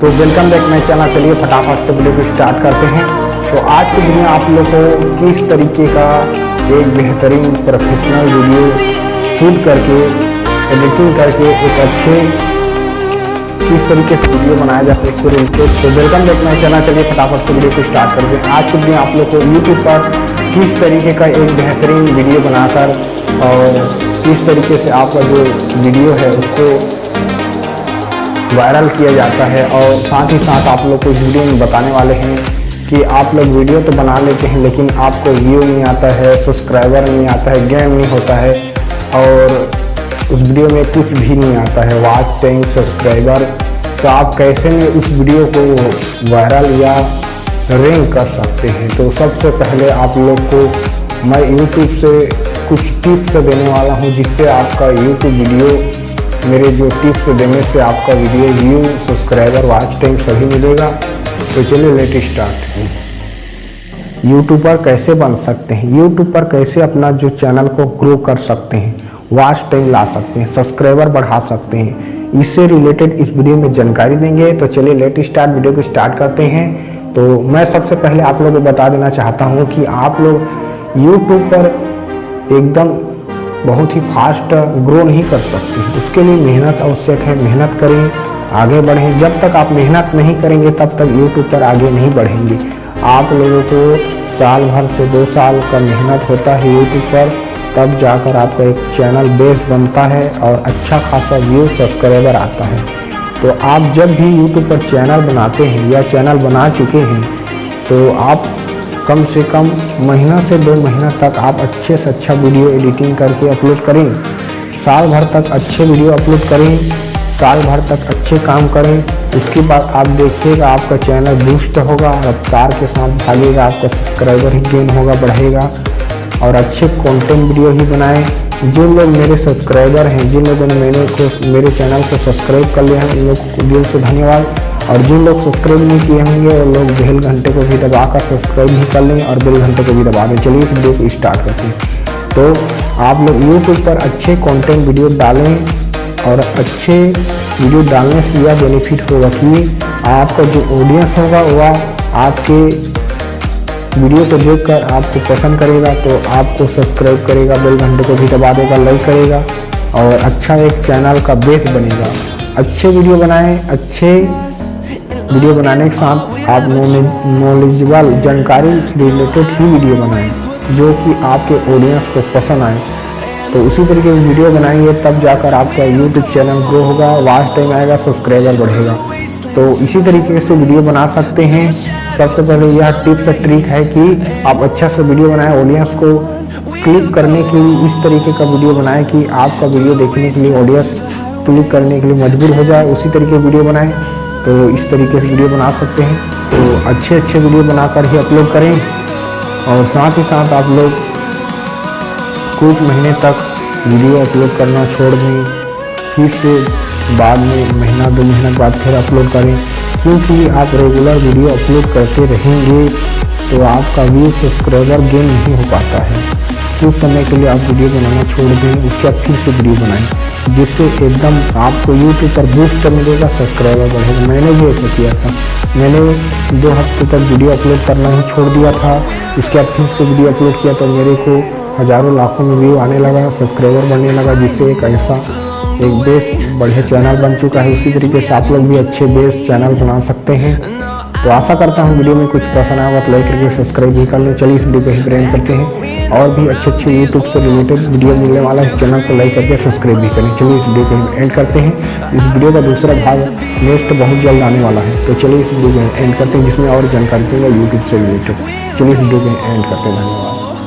तो welcome back my channel चलिए फटाफट से वीडियो को स्टार्ट करते हैं। तो आज की वीडियो आप लोग को किस तरीके का एक बेहतरीन प्रोफेशनल वीडियो शूट करके एडिटिंग करके एक अच्छे किस तरीके से वीडियो बनाया जाता है। इसको रिलेटेड तो वेलकम बैक माई चैनल चलिए फटाफट से वीडियो को स्टार्ट करते हैं। आज के दिन आप लोग को यूट्यूब पर किस तरीके का एक बेहतरीन वीडियो बनाकर और किस तरीके से आपका जो वीडियो है उसको वायरल किया जाता है और साथ ही साथ आप लोग को वीडियो में बताने वाले हैं कि आप लोग वीडियो तो बना लेते हैं, लेकिन आपको व्यू नहीं आता है सब्सक्राइबर नहीं आता है गेम नहीं होता है और उस वीडियो में कुछ भी नहीं आता है। वाच टाइम सब्सक्राइबर तो आप कैसे में उस वीडियो को वायरल या रैंक कर सकते हैं। तो सबसे पहले आप लोग को मैं यूट्यूब से कुछ टिप्स देने वाला हूँ, जिससे आपका यूट्यूब वीडियो मेरे जो टिप्स देने से आपका video view subscriber watch time सभी मिलेगा। तो चलिए लेट स्टार्ट यूट्यूबर कैसे बन सकते हैं? यूट्यूब पर कैसे अपना जो चैनल को ग्रो कर सकते हैं? वॉच टाइम ला सकते हैं सब्सक्राइबर बढ़ा सकते हैं। इससे रिलेटेड इस वीडियो में जानकारी देंगे। तो चलिए लेट स्टार्ट वीडियो को स्टार्ट करते हैं। तो मैं सबसे पहले आप लोगों को बता देना चाहता हूँ कि आप लोग यूट्यूब पर एकदम बहुत ही फास्ट ग्रो नहीं कर सकते। उसके लिए मेहनत आवश्यक है। मेहनत करें, आगे बढ़ें। जब तक आप मेहनत नहीं करेंगे, तब तक यूट्यूब पर आगे नहीं बढ़ेंगे। आप लोगों को साल भर से दो साल का मेहनत होता है यूट्यूब पर, तब जाकर आपका एक चैनल बेस बनता है और अच्छा खासा व्यू सब्सक्राइबर आता है। तो आप जब भी यूट्यूब पर चैनल बनाते हैं या चैनल बना चुके हैं तो आप कम से कम महीना से दो महीना तक आप अच्छे से अच्छा वीडियो एडिटिंग करके अपलोड करें। साल भर तक अच्छे वीडियो अपलोड करें, साल भर तक अच्छे काम करें। उसके बाद आप देखिएगा आपका चैनल बूस्ट होगा, रफ्तार के साथ भागेगा, आपका सब्सक्राइबर ही गेन होगा, बढ़ेगा। और अच्छे कंटेंट वीडियो ही बनाएँ। जिन लोग मेरे सब्सक्राइबर हैं, जिन लोगों ने मैंने मेरे चैनल को सब्सक्राइब कर लिया है, उन लोग को दिल से धन्यवाद। और जिन लोग सब्सक्राइब नहीं किए होंगे, वो लोग बेल घंटे को भी दबा कर सब्सक्राइब भी कर लें और बेल घंटे को भी दबा दें। चलिए वीडियो को स्टार्ट करते हैं। तो आप लोग यूट्यूब पर अच्छे कंटेंट वीडियो डालें और अच्छे वीडियो डालने से यह बेनिफिट होगा कि आपका जो ऑडियंस होगा, वह आपके वीडियो को देखकर आपको पसंद करेगा तो आपको सब्सक्राइब करेगा बेल घंटे को भी दबा देगा लाइक करेगा और अच्छा एक चैनल का बेस बनेगा। अच्छे वीडियो बनाएँ, अच्छे वीडियो बनाने के साथ आप नॉलेजेबल जानकारी रिलेटेड ही वीडियो बनाएँ, जो कि आपके ऑडियंस को पसंद आए। तो उसी तरीके की वीडियो बनाएँगे, तब जाकर आपका यूट्यूब चैनल ग्रो होगा वॉच टाइम आएगा सब्सक्राइबर बढ़ेगा। तो इसी तरीके से वीडियो बना सकते हैं। सबसे पहले यह टिप्स और ट्रिक है कि आप अच्छा से वीडियो बनाएँ ऑडियंस को क्लिक करने के लिए इस तरीके का वीडियो बनाएँ कि आपका वीडियो देखने के लिए ऑडियंस क्लिक करने के लिए मजबूर हो जाए। उसी तरीके वीडियो बनाएँ। तो इस तरीके से वीडियो बना सकते हैं। तो अच्छे अच्छे वीडियो बनाकर ही अपलोड करें। और साथ ही साथ आप लोग कुछ महीने तक वीडियो अपलोड करना छोड़ दें। फिर से बाद में महीना, दो महीना बाद फिर अपलोड करें। क्योंकि आप रेगुलर वीडियो अपलोड करते रहेंगे तो आपका व्यू सब्सक्राइबर गेन नहीं हो पाता है। कुछ समय के लिए आप वीडियो बनाना छोड़ दें, उसके फिर से वीडियो बनाएँ। जिससे एकदम आपको यूट्यूब पर बूस्ट मिलेगा सब्सक्राइबर बढ़ेगा। मैंने भी ऐसा किया था। मैंने दो हफ़्ते तक वीडियो अपलोड करना ही छोड़ दिया था। उसके बाद फिर से वीडियो अपलोड किया तो मेरे को हज़ारों लाखों में व्यू आने लगा सब्सक्राइबर बढ़ने लगा, जिससे एक ऐसा एक बेस बढ़िया चैनल बन चुका है। उसी तरीके से आप लोग भी अच्छे बेस चैनल बना सकते हैं। तो आशा करता हूँ वीडियो में कुछ पसंद आएगा तो लाइक करके सब्सक्राइब भी कर लें। चलिए इस वीडियो को ही ब्रेन करते हैं। और भी अच्छे अच्छे यूट्यूब से रिलेटेड वीडियो मिलने वाला है। इस चैनल को लाइक करके सब्सक्राइब भी करें। चलिए इस वीडियो को एंड करते हैं। इस वीडियो का दूसरा भाग नेक्स्ट बहुत जल्द आने वाला है। तो चलिए इस वीडियो को एंड करते हैं, जिसमें और जानकारी देंगे यूट्यूब से रिलेटेड चलिए इस वीडियो को एंड करते हैं। धन्यवाद।